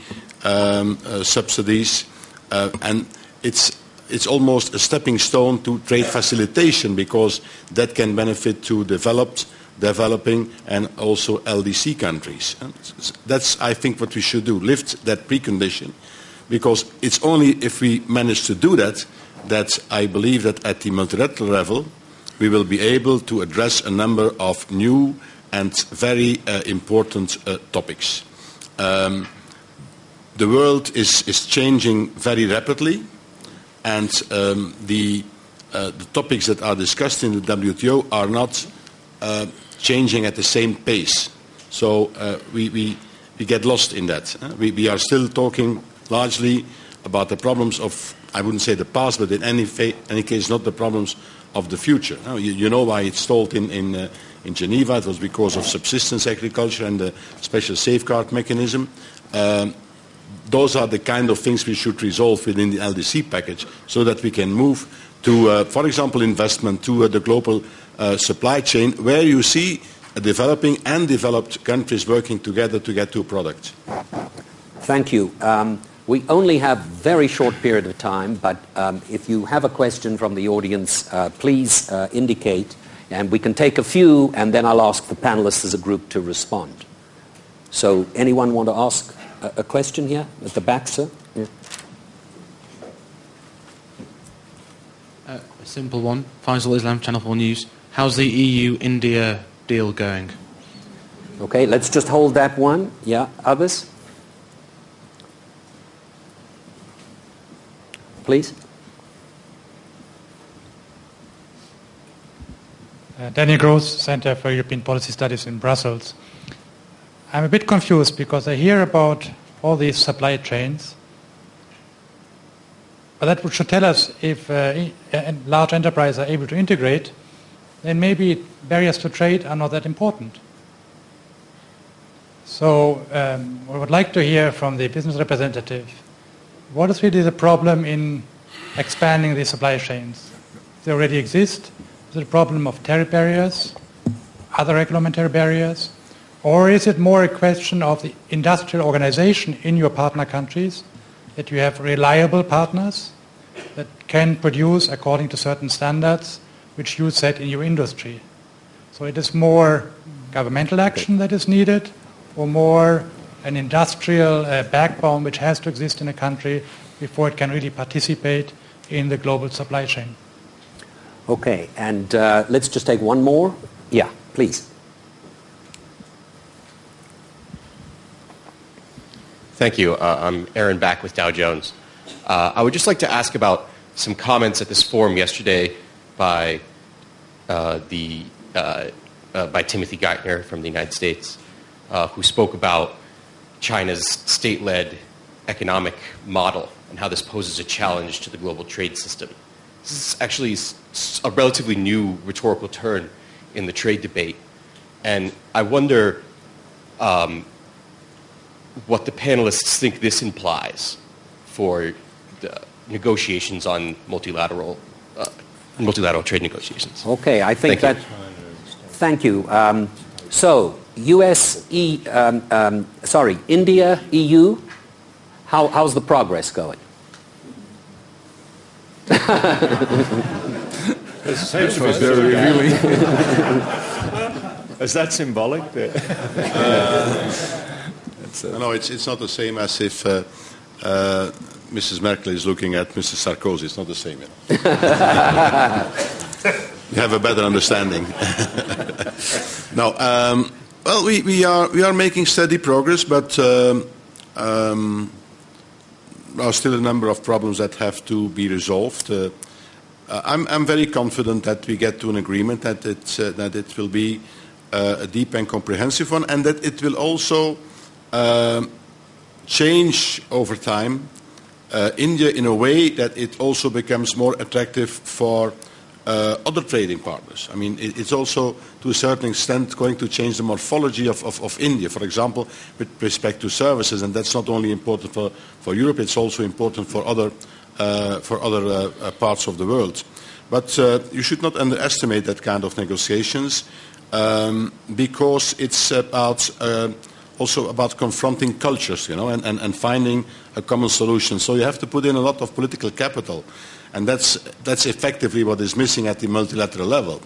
um, subsidies. Uh, and it's, it's almost a stepping stone to trade facilitation because that can benefit to developed, developing, and also LDC countries. And that's, I think, what we should do, lift that precondition, because it's only if we manage to do that that I believe that at the multilateral level we will be able to address a number of new and very uh, important uh, topics. Um, the world is, is changing very rapidly, and um, the, uh, the, topics that are discussed in the WTO are not uh, changing at the same pace. So uh, we, we, we, get lost in that. We, we, are still talking largely about the problems of, I wouldn't say the past, but in any, any case, not the problems of the future. You, you know why it stalled in, in, uh, in Geneva. It was because of subsistence agriculture and the special safeguard mechanism. Um, those are the kind of things we should resolve within the LDC package so that we can move to, uh, for example, investment to uh, the global uh, supply chain where you see developing and developed countries working together to get to a product. Thank you. Um, we only have very short period of time, but um, if you have a question from the audience, uh, please uh, indicate, and we can take a few, and then I'll ask the panelists as a group to respond. So anyone want to ask? A, a question here at the back, sir? Yeah. Uh, a simple one. Faisal Islam, Channel 4 News. How's the EU-India deal going? Okay, let's just hold that one. Yeah, others? Please. Uh, Daniel Gros, Center for European Policy Studies in Brussels. I'm a bit confused because I hear about all these supply chains, But that should tell us if uh, large enterprises are able to integrate, then maybe barriers to trade are not that important. So um, we would like to hear from the business representative, what is really the problem in expanding the supply chains? They already exist. Is it a problem of tariff barriers, other regulatory barriers, or is it more a question of the industrial organization in your partner countries that you have reliable partners that can produce according to certain standards which you set in your industry? So it is more governmental action that is needed or more an industrial uh, backbone which has to exist in a country before it can really participate in the global supply chain. Okay, and uh, let's just take one more. Yeah, please. Thank you. Uh, I'm Aaron Back with Dow Jones. Uh, I would just like to ask about some comments at this forum yesterday by uh, the uh, uh, by Timothy Geithner from the United States, uh, who spoke about China's state-led economic model and how this poses a challenge to the global trade system. This is actually a relatively new rhetorical turn in the trade debate. And I wonder um, what the panelists think this implies for the negotiations on multilateral, uh, multilateral trade negotiations. Okay, I think Thank that. Thank you. Um, so, US, e, um, um, sorry, India, EU, how, how's the progress going? Is that symbolic? very that symbolic? no, it's, it's not the same as if uh, uh, Mrs. Merkel is looking at Mrs. Sarkozy. It's not the same. You, know. you have a better understanding. no, um, well, we, we, are, we are making steady progress, but um, um, there are still a number of problems that have to be resolved. Uh, uh, I'm, I'm, very confident that we get to an agreement, that it, uh, that it will be uh, a deep and comprehensive one, and that it will also change over time uh, India in a way that it also becomes more attractive for uh, other trading partners. I mean, it, it's also, to a certain extent, going to change the morphology of, of, of, India, for example, with respect to services, and that's not only important for, for Europe, it's also important for other uh, for other uh, uh, parts of the world. But you should not underestimate that kind of negotiations um, because it's about also about confronting cultures, you know, and, and, and finding a common solution. So you have to put in a lot of political capital. And that's, that's effectively what is missing at the multilateral level.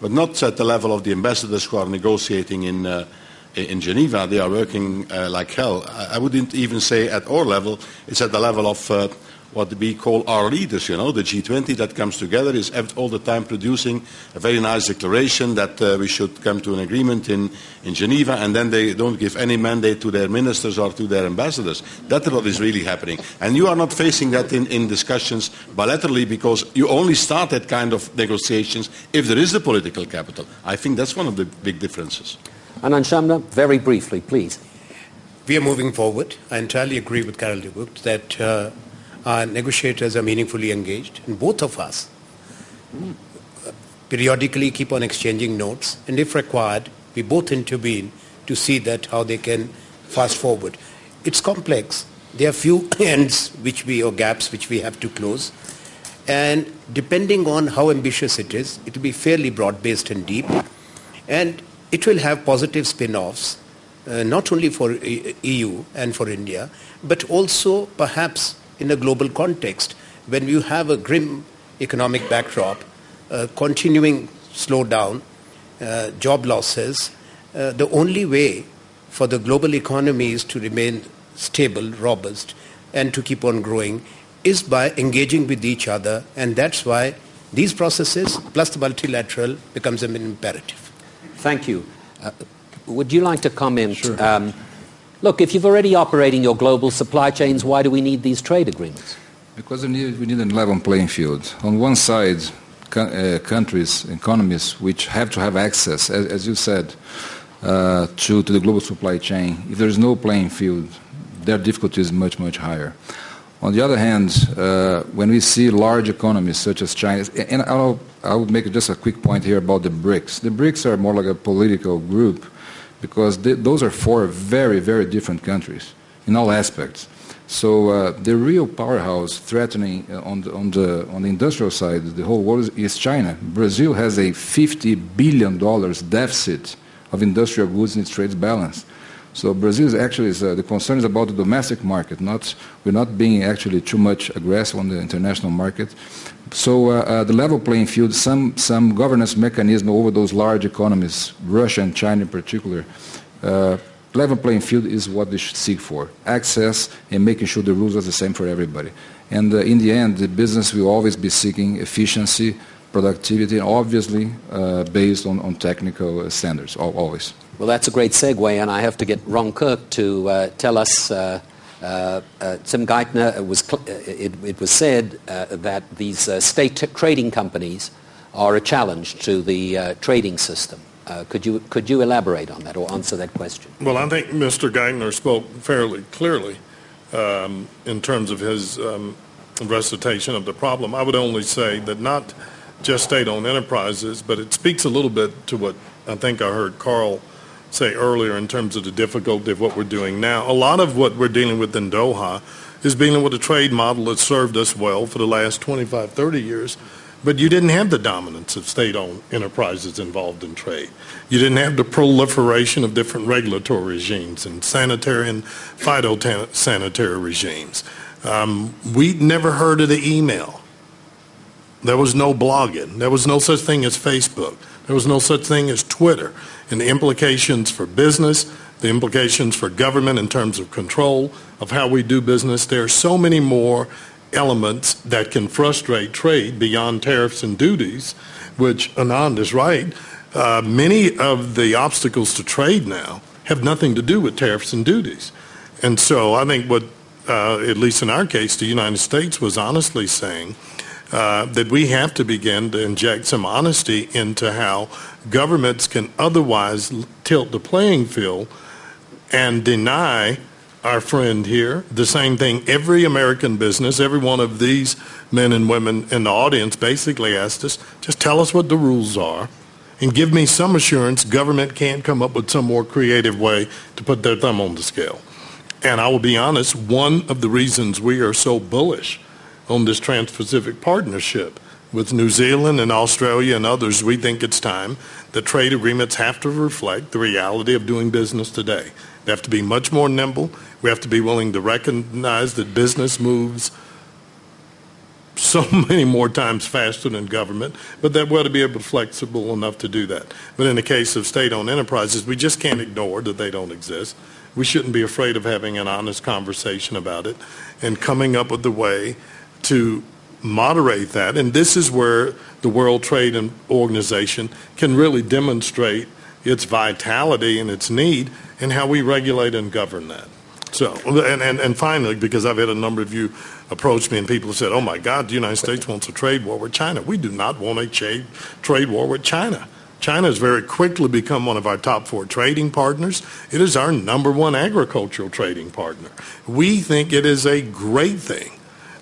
But not at the level of the ambassadors who are negotiating in, uh, in Geneva. They are working uh, like hell. I, I, wouldn't even say at our level. It's at the level of uh, what we call our leaders, you know, the G20 that comes together is all the time producing a very nice declaration that uh, we should come to an agreement in, in Geneva, and then they don't give any mandate to their ministers or to their ambassadors. That's what is really happening. And you are not facing that in, in discussions bilaterally because you only start that kind of negotiations if there is the political capital. I think that's one of the big differences. Anand Sharma, very briefly, please. We are moving forward. I entirely agree with Karel de Gucht that uh, our negotiators are meaningfully engaged, and both of us periodically keep on exchanging notes, and if required, we both intervene to see that how they can fast forward. It's complex. There are few ends which we or gaps which we have to close, and depending on how ambitious it is, it will be fairly broad-based and deep, and it will have positive spin-offs, uh, not only for EU and for India, but also perhaps in a global context when you have a grim economic backdrop, uh, continuing slowdown, uh, job losses, uh, the only way for the global economy is to remain stable, robust, and to keep on growing is by engaging with each other, and that's why these processes plus the multilateral becomes an imperative. Thank you. Uh, would you like to comment? Sure. Um, Look, if you're already operating your global supply chains, why do we need these trade agreements? Because we need, we need an level playing field. On one side, uh, countries, economies, which have to have access, as, as you said, uh, to, to the global supply chain. If there is no playing field, their difficulty is much, much higher. On the other hand, uh, when we see large economies such as China, and I'll, I'll make just a quick point here about the BRICS. The BRICS are more like a political group because they, those are four very, very different countries in all aspects. So uh, the real powerhouse threatening uh, on, the, on, the, on the industrial side, the whole world is, China. Brazil has a $50 billion deficit of industrial goods in its trade balance. So Brazil is actually is, uh, the concern is about the domestic market. Not we're not being actually too much aggressive on the international market. So uh, uh, the level playing field, some some governance mechanism over those large economies, Russia and China in particular. Uh, level playing field is what they should seek for access and making sure the rules are the same for everybody. And uh, in the end, the business will always be seeking efficiency, productivity, obviously uh, based on, on technical standards, always. Well, that's a great segue, and I have to get Ron Kirk to uh, tell us. Uh Tim Geithner, was uh, it, it, was said uh, that these state trading companies are a challenge to the trading system. could, you, could you elaborate on that or answer that question? Well, I think Mr. Geithner spoke fairly clearly um, in terms of his um, recitation of the problem. I would only say that not just state-owned enterprises, but it speaks a little bit to what I think I heard Carl say earlier in terms of the difficulty of what we're doing now. A lot of what we're dealing with in Doha is dealing with a trade model that served us well for the last 25, 30 years. But you didn't have the dominance of state-owned enterprises involved in trade. You didn't have the proliferation of different regulatory regimes and sanitary and phytosanitary regimes. Um, we never heard of the email. There was no blogging. There was no such thing as Facebook. There was no such thing as Twitter and the implications for business, the implications for government in terms of control of how we do business. There are so many more elements that can frustrate trade beyond tariffs and duties, which Anand is right. Uh, many of the obstacles to trade now have nothing to do with tariffs and duties. And so I think what, uh, at least in our case, the United States was honestly saying uh, that we have to begin to inject some honesty into how governments can otherwise tilt the playing field and deny our friend here the same thing every American business, every one of these men and women in the audience basically asked us, just tell us what the rules are and give me some assurance government can't come up with some more creative way to put their thumb on the scale. And I will be honest, one of the reasons we are so bullish on this Trans-Pacific Partnership with New Zealand and Australia and others, we think it's time that trade agreements have to reflect the reality of doing business today. They have to be much more nimble. We have to be willing to recognize that business moves so many more times faster than government, but that we ought to be able to flexible enough to do that. But in the case of state-owned enterprises, we just can't ignore that they don't exist. We shouldn't be afraid of having an honest conversation about it and coming up with a way to moderate that. And this is where the World Trade Organization can really demonstrate its vitality and its need and how we regulate and govern that. So, and, and, and finally, because I've had a number of you approach me and people have said, oh my God, the United States wants a trade war with China. We do not want a trade, trade war with China. China has very quickly become one of our top four trading partners. It is our number one agricultural trading partner. We think it is a great thing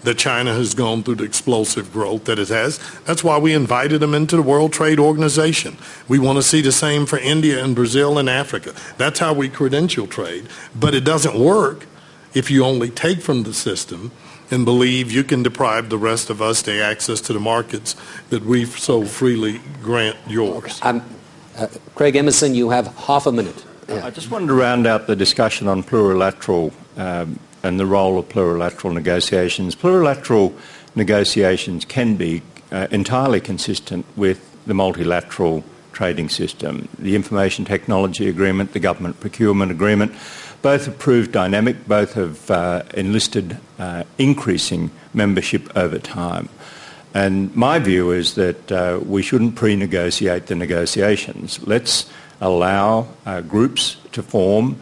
that China has gone through the explosive growth that it has. That's why we invited them into the World Trade Organization. We want to see the same for India and Brazil and Africa. That's how we credential trade. But it doesn't work if you only take from the system and believe you can deprive the rest of us the access to the markets that we so freely grant yours. Um, uh, Craig Emerson, you have half a minute. Yeah. I just wanted to round out the discussion on plurilateral um, and the role of plurilateral negotiations. Plurilateral negotiations can be uh, entirely consistent with the multilateral trading system. The Information Technology Agreement, the Government Procurement Agreement, both have proved dynamic, both have uh, enlisted uh, increasing membership over time. And my view is that uh, we shouldn't pre-negotiate the negotiations. Let's allow uh, groups to form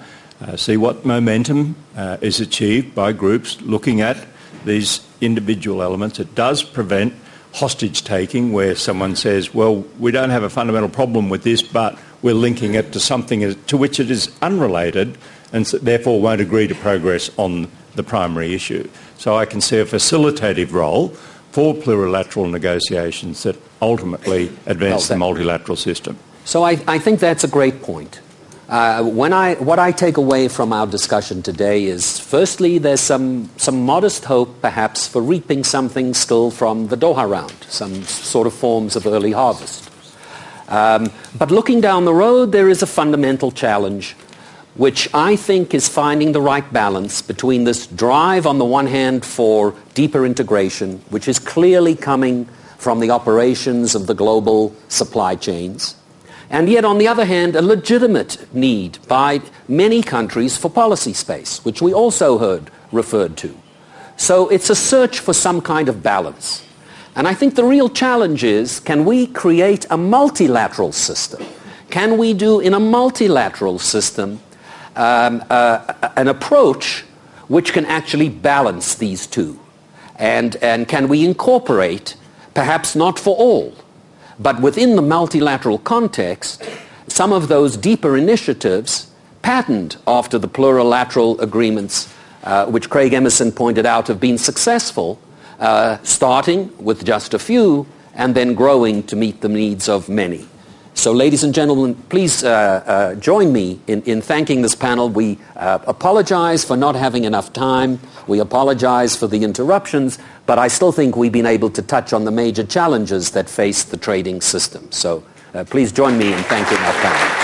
see what momentum uh, is achieved by groups looking at these individual elements. It does prevent hostage taking where someone says, well, we don't have a fundamental problem with this, but we're linking it to something to which it is unrelated and therefore won't agree to progress on the primary issue. So I can see a facilitative role for plurilateral negotiations that ultimately advance Well, the multilateral system. So I, I think that's a great point. Uh, when I, what I take away from our discussion today is, firstly, there's some, some modest hope, perhaps, for reaping something still from the Doha round, some sort of forms of early harvest. Um, but looking down the road, there is a fundamental challenge, which I think is finding the right balance between this drive, on the one hand, for deeper integration, which is clearly coming from the operations of the global supply chains, and yet, on the other hand, a legitimate need by many countries for policy space, which we also heard referred to. So it's a search for some kind of balance. And I think the real challenge is, can we create a multilateral system? Can we do in a multilateral system um, uh, an approach which can actually balance these two? And, and can we incorporate, perhaps not for all, but within the multilateral context, some of those deeper initiatives patterned after the plurilateral agreements, uh, which Craig Emerson pointed out have been successful, uh, starting with just a few and then growing to meet the needs of many. So, ladies and gentlemen, please uh, uh, join me in, in thanking this panel. We uh, apologize for not having enough time. We apologize for the interruptions, but I still think we've been able to touch on the major challenges that face the trading system. So, uh, please join me in thanking our panel.